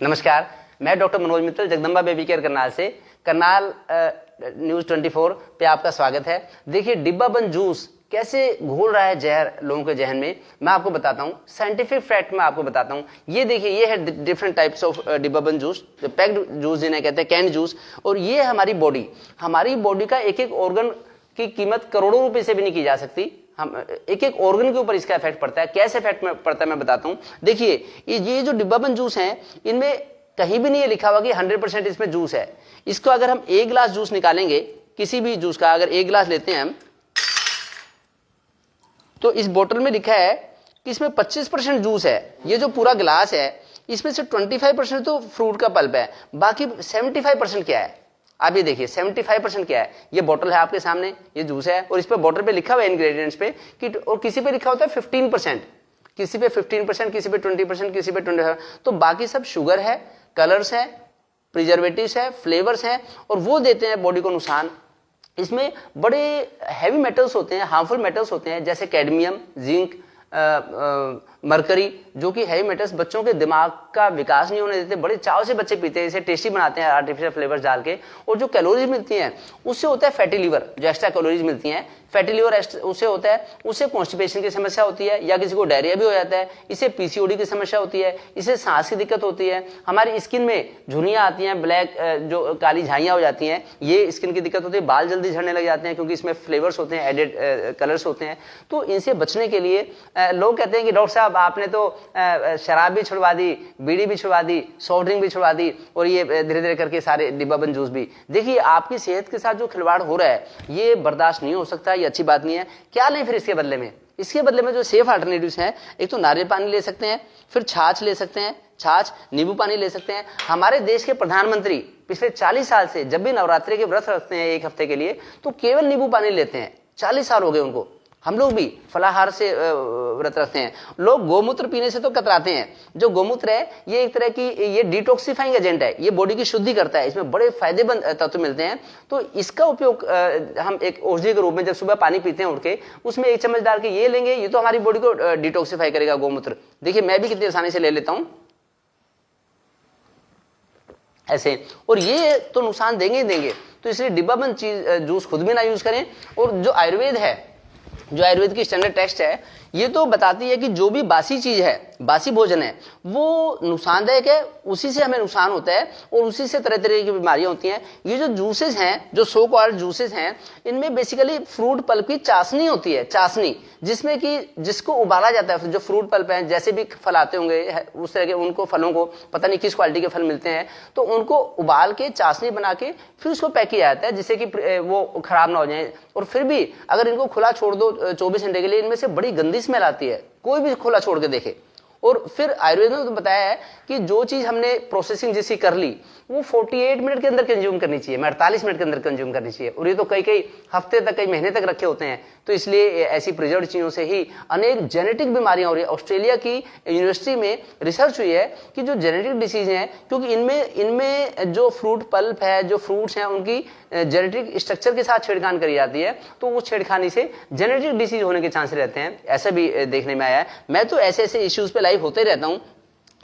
नमस्कार, मैं doctor Manoj Mittal, Jagdamba baby care Karnal से। करनाल न्यूज़ 24 पे आपका स्वागत है। देखिए, डिब्बा बंद जूस कैसे घोल रहा है जहर, लोगों के जहन में? मैं आपको बताता हूँ साइंटिफिक फैक्ट में आपको बताता हूँ। ये देखिए, ये है डिफरेंट टाइप्स ऑफ़ डिब्बा बंद जूस पैक्ड जूस जिन्हें कहते हैं कैंड जूस और ये हमारी बॉडी हमारी बॉडी का एक एक ऑर्गन की कीमत करोड़ों रुपए से भी नहीं की जा सकती। हम, एक एक ऑर्गन के ऊपर इसका इफ़ेक्ट पड़ता है। कैसे इफ़ेक्ट पड़ता है मैं बताता हूँ। देखिए, ये जो डिब्बाबंद जूस है, इनमें कहीं भी नहीं लिखा हुआ कि 100 परसेंट इसमें जूस है। इसको अगर हम एक गिलास जूस निकालेंगे, किसी भी जूस का अगर एक गिलास लेते हैं हम तो इस बोतल में लिखा है कि इसमें 25 परसेंट जूस है। ये जो पूरा गिलास है, इसमें से 25 परसेंट तो फ्रूट का पल्प है। बाकी 75 परसेंट क्या है? आप ये देखिए 75 परसेंट क्या है? ये बोतल है आपके सामने, ये जूस है, और इस पर बोतल पे लिखा हुआ है इंग्रेडिएंट्स पे कि और किसी पे लिखा होता है 15 परसेंट किसी पे 15 परसेंट किसी पे 20 परसेंट किसी पे 20 तो बाकी सब शुगर है कलर्स है प्रिजर्वेटिव है फ्लेवर्स है, और वो देते हैं बॉडी को नुकसान। इसमें बड़े हैवी मेटल्स होते हैं हार्मफुल मेटल्स होते हैं, जैसे कैडमियम जिंक मरकरी, जो कि हैवी मेटल्स बच्चों के दिमाग का विकास नहीं होने देते। बड़े चाव से बच्चे पीते हैं, इसे टेस्टी बनाते हैं आर्टिफिशियल फ्लेवर डाल के। और जो कैलोरीज मिलती हैं, उससे होता है फैटी लीवर जो एक्स्ट्रा कैलोरीज मिलती हैं फैटी लीवर उसे होता है, उसे कॉन्स्टिपेशन की समस्या होती है, या किसी को डायरिया भी हो जाता है इससे पीसीओडी की समस्या होती है, इसे सांस की दिक्कत होती है, हमारी स्किन में झुनियाँ आती हैं ब्लैक जो काली झाइयाँ हो जाती हैं, ये स्किन की दिक्कत होती है, बाल जल्दी झड़ने लग जाते हैं, क्योंकि इसमें फ्लेवर्स होते हैं एडेड कलर्स होते हैं तो इनसे बचने के लिए लोग कहते हैं कि डॉक्टर साहब, आपने तो शराब भी छुड़वा दी, बीड़ी भी छुड़वा दी सॉफ्ट ड्रिंक भी छुड़वा दी, और ये धीरे धीरे करके सारे डिब्बाबंद जूस भी। देखिए, आपकी सेहत के साथ जो खिलवाड़ हो रहा है, ये बर्दाश्त नहीं हो सकता ये अच्छी बात नहीं है। क्या लें फिर इसके बदले में? इसके बदले में जो सेफ़ अल्टरनेटिव हैं, एक तो नारियल पानी ले सकते हैं, फिर छाछ ले सकते हैं, छाछ, नींबू पानी ले सकते हैं। हमारे देश के प्रधानमंत्री पिछले 40 साल से जब भी नवरात्रि के व्रत रखते हैं एक हफ़्ते के लिए तो केवल नींबू पानी लेते हैं। 40 साल हो गए उनको। हम लोग भी फलाहार से व्रत रखते हैं। लोग गोमूत्र पीने से तो कतराते हैं। जो गोमूत्र है, ये एक तरह की, ये डिटॉक्सिफाइंग एजेंट है। ये बॉडी की शुद्धि करता है। इसमें बड़े फ़ायदेमंद तत्व मिलते हैं। तो इसका उपयोग हम एक औषधि के रूप में जब सुबह पानी पीते हैं उठ के, उसमें एक चम्मच डाल के ये लेंगे, ये तो हमारी बॉडी को डिटॉक्सिफाई करेगा गोमूत्र। देखिए, मैं भी कितनी आसानी से ले लेता हूँ। ऐसे। और ये तो नुकसान देंगे ही देंगे। तो इसलिए डिब्बाबंद चीज़ जूस खुद भी ना यूज़ करें। और जो आयुर्वेद है जो आयुर्वेद की स्टैंडर्ड टेक्स्ट है, ये तो बताती है कि जो भी बासी चीज़ है बासी भोजन है, वो नुकसानदायक है उसी से हमें नुकसान होता है और उसी से तरह तरह की बीमारियाँ होती हैं। ये जो जूसेस हैं, जो सो कॉल्ड जूसेस हैं, इनमें बेसिकली फ्रूट पल्प की चाशनी होती है, चाशनी, जिसमें कि जिसको उबाला जाता है, जो फ्रूट पल्प है, जैसे भी फल आते होंगे उस तरह के उनको फलों को, पता नहीं किस क्वालिटी के फल मिलते हैं तो उनको उबाल के, चाशनी बना के, फिर उसको पैक किया जाता है, जिससे कि वो खराब ना हो जाए। और फिर भी अगर इनको खुला छोड़ दो, चौबीस घंटे के लिए, इनमें से बड़ी गंदी स्मेल आती है, कोई भी खुला छोड़ के देखे। और फिर आयुर्वेद ने तो बताया है कि जो चीज़ हमने प्रोसेसिंग जिसकी कर ली, वो 48 मिनट के अंदर कंज्यूम करनी चाहिए, मैं अड़तालीस मिनट के अंदर कंज्यूम करनी चाहिए। और ये तो कई कई हफ़्ते तक, कई महीने तक रखे होते हैं। तो इसलिए ऐसी प्रिजर्व चीज़ों से ही अनेक जेनेटिक बीमारियाँ हो रही है। ऑस्ट्रेलिया की यूनिवर्सिटी में रिसर्च हुई है कि जो जेनेटिक डिसीज है, क्योंकि इनमें इनमें जो फ्रूट पल्प है, जो फ्रूट्स हैं, उनकी जेनेटिक स्ट्रक्चर के साथ छेड़खान करी जाती है। तो उस छेड़खानी से जेनेटिक डिसीज होने के चांस रहते हैं। ऐसा भी देखने में आया है। मैं तो ऐसे ऐसे इश्यूज़ पे लाइव होते रहता हूँ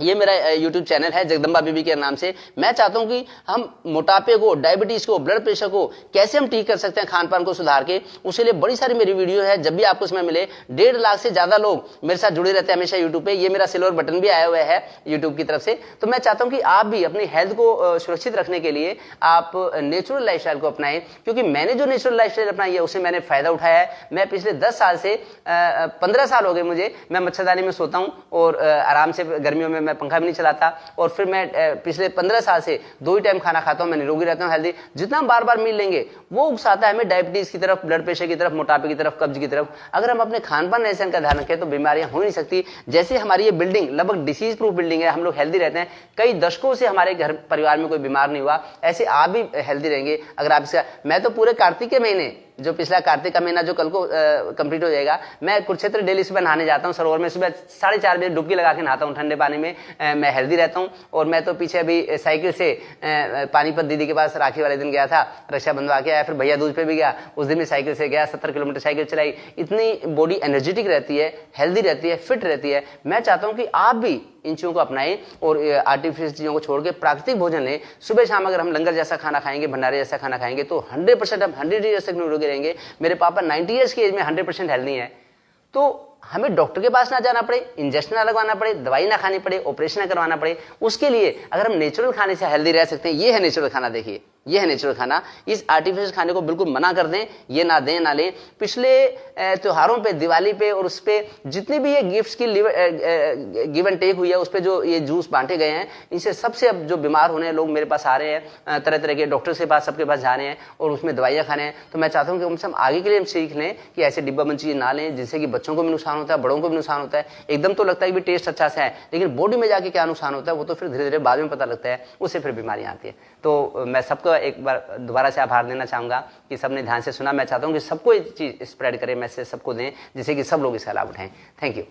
ये मेरा यूट्यूब चैनल है, जगदम्बा बीबी के नाम से। मैं चाहता हूँ कि हम मोटापे को डायबिटीज़ को ब्लड प्रेशर को, कैसे हम ठीक कर सकते हैं खान पान को सुधार के उसके लिए बड़ी सारी मेरी वीडियो है। जब भी आपको समय मिले, डेढ़ लाख से ज़्यादा लोग मेरे साथ जुड़े रहते हैं हमेशा यूट्यूब पे। ये मेरा सिल्वर बटन भी आया हुआ है यूट्यूब की तरफ़ से। तो मैं चाहता हूँ कि आप भी अपनी हेल्थ को सुरक्षित रखने के लिए आप नेचुरल लाइफ को अपनाएँ। क्योंकि मैंने जो नेचुरल लाइफ अपनाई है, उसे मैंने फ़ायदा उठाया है। मैं पिछले दस साल से पंद्रह साल हो गए मुझे, मैं मच्छरदानी में सोता हूँ और आराम से गर्मियों में मैं पंखा भी नहीं चलाता और फिर मैं पिछले पंद्रह साल से दो ही टाइम खाना खाता हूँ, मैं निरोगी रहता हूँ हेल्दी जितना बार बार मिल लेंगे, वो उकसाता है हमें डायबिटीज़ की तरफ़ ब्लड प्रेशर की तरफ़, मोटापे की तरफ़, कब्ज की तरफ़। अगर हम अपने खान पान ऐसे का ध्यान रखें तो बीमारियाँ हो नहीं सकती। जैसे हमारी ये बिल्डिंग लगभग डिसीज प्रूफ बिल्डिंग है, हम लोग हेल्दी रहते हैं। कई दशकों से हमारे घर, परिवार में कोई बीमार नहीं हुआ। ऐसे आप भी हेल्दी रहेंगे। अगर आप इसका, मैं तो पूरे कार्तिक के महीने जो पिछला कार्तिक का महीना जो कल को कंप्लीट हो जाएगा मैं कुरुक्षेत्र डेली सुबह नहाने जाता हूँ सरोवर में सुबह साढ़े चार बजे डुबकी लगा के नहाता हूँ ठंडे पानी में आ, मैं हेल्दी रहता हूँ। और मैं तो पीछे अभी साइकिल से पानीपत दीदी के पास राखी वाले दिन गया था रक्षा बंधवा के आया फिर भैया दूज पे भी गया उस दिन भी साइकिल से गया सत्तर किलोमीटर साइकिल चलाई। इतनी बॉडी एनर्जेटिक रहती है हेल्दी रहती है फिट रहती है। मैं चाहता हूँ कि आप भी इन चीज़ों को अपनाएँ और आर्टिफिशियल चीज़ों को छोड़ के प्राकृतिक भोजन लें। सुबह शाम अगर हम लंगर जैसा खाना खाएँगे भंडारे जैसा खाना खाएँगे तो हंड्रेड परसेंट हम हंड्रेड ईयर्स तक रहेंगे मेरे पापा नाइन्टी ईयर्स की एज में हंड्रेड परसेंट हेल्दी है। तो हमें डॉक्टर के पास ना जाना पड़े इंजेक्शन ना लगवाना पड़े, दवाई ना खानी पड़े ऑपरेशन ना करवाना पड़े। उसके लिए अगर हम नेचुरल खाने से हेल्दी रह सकते हैं, ये है नेचुरल खाना, देखिए। ये है नेचुरल खाना। इस आर्टिफिशियल खाने को बिल्कुल मना कर दें, ये ना दें, ना लें। पिछले त्योहारों पे, दिवाली पे और उस पर जितनी भी ये गिफ्ट्स की गिव एंड टेक हुई है, उस पर जो ये जूस बांटे गए हैं, इनसे सबसे अब जो बीमार होने लोग मेरे पास आ रहे हैं तरह तरह के डॉक्टर के पास, सबके पास जा रहे हैं और उसमें दवाइयाँ खाने हैं। तो मैं चाहता हूँ कि हम आगे के लिए हम सीख लें कि ऐसे डिब्बा चीज़ें ना लें जिससे कि बच्चों को भी नुकसान होता है, बड़ों को भी नुकसान होता है। एकदम तो लगता है कि टेस्ट अच्छा से है, लेकिन बॉडी में जाके क्या नुकसान होता है, वो तो फिर धीरे धीरे बाद में पता लगता है, उससे फिर बीमारियाँ आती है। तो मैं सबको एक बार दोबारा से आभार देना चाहूँगा कि सबने ध्यान से सुना। मैं चाहता हूँ कि सबको ये चीज़ स्प्रेड करें मैसेज सबको दें, जिससे कि सब लोग इसका लाभ उठाएँ थैंक यू